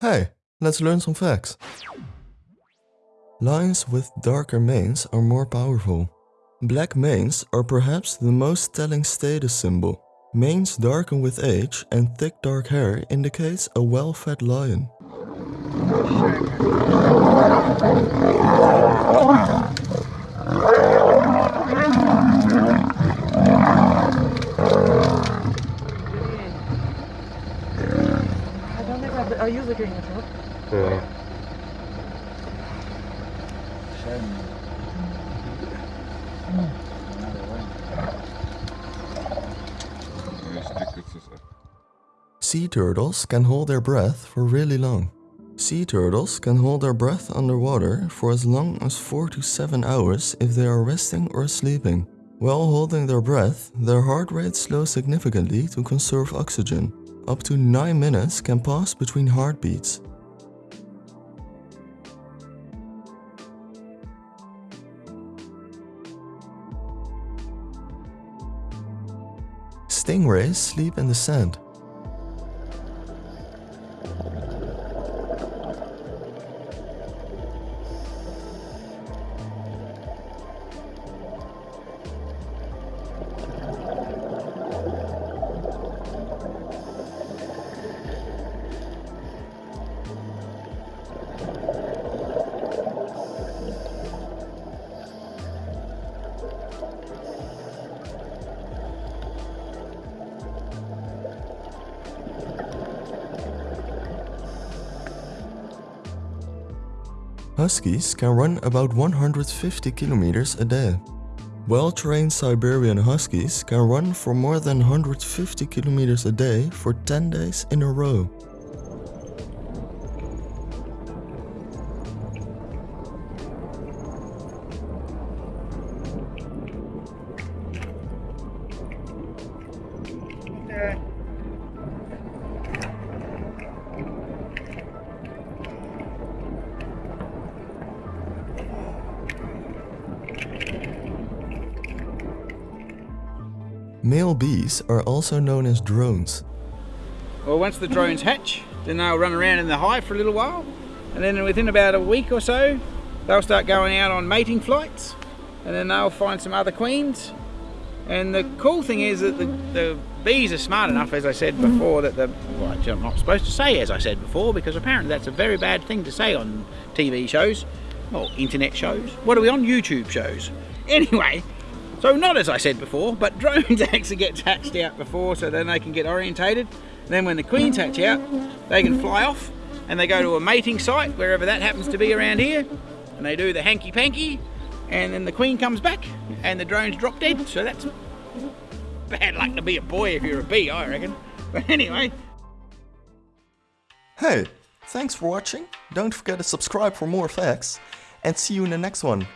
Hey, let's learn some facts. Lions with darker manes are more powerful. Black manes are perhaps the most telling status symbol. Manes darken with age and thick dark hair indicates a well-fed lion. I don't think I've, I use a green control. Ja. Sea turtles can hold their breath for really long. Sea turtles can hold their breath underwater for as long as 4 to 7 hours if they are resting or sleeping. While holding their breath, their heart rate slows significantly to conserve oxygen. Up to 9 minutes can pass between heartbeats. Stingrays sleep in the sand. Huskies can run about 150 kilometers a day. Well-trained Siberian Huskies can run for more than 150 kilometers a day for 10 days in a row. Male bees are also known as drones. Well, once the drones hatch, then they'll run around in the hive for a little while, and then within about a week or so, they'll start going out on mating flights, and then they'll find some other queens. And the cool thing is that the, the bees are smart enough, as I said before, that the well, I'm not supposed to say as I said before, because apparently that's a very bad thing to say on TV shows, or internet shows. What are we on? YouTube shows. Anyway, so not as I said before, but drones actually get hatched out before so then they can get orientated. Then when the queens hatch out, they can fly off and they go to a mating site, wherever that happens to be around here, and they do the hanky-panky, and then the queen comes back and the drones drop dead. So that's bad luck to be a boy if you're a bee, I reckon. But anyway. Hey, thanks for watching. Don't forget to subscribe for more facts and see you in the next one.